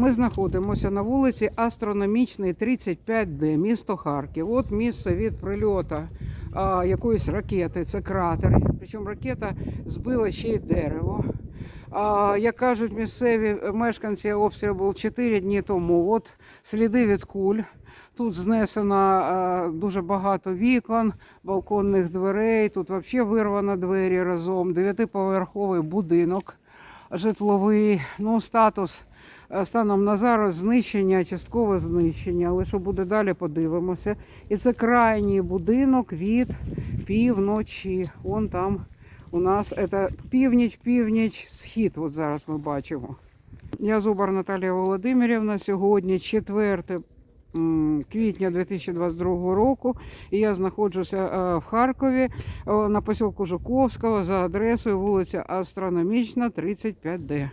Ми знаходимося на вулиці Астрономічний 35Д, місто Харків. От місце від прильоту а, якоїсь ракети, це кратер. Причому ракета збила ще й дерево. А, як кажуть місцеві мешканці, обстріл був 4 дні тому. От сліди від куль. Тут знесено дуже багато вікон, балконних дверей. Тут взагалі вирвано двері разом. Дев'ятиповерховий будинок житловий. Ну, статус е, станом на зараз знищення, часткове знищення. Але що буде далі, подивимося. І це крайній будинок від півночі. Вон там у нас це північ, північ, схід. От зараз ми бачимо. Я Зубар Наталія Володимирівна. Сьогодні 4 м, квітня 2022 року. І я знаходжуся е, в Харкові на посілку Жуковського за адресою вулиця Астрономічна, 35Д.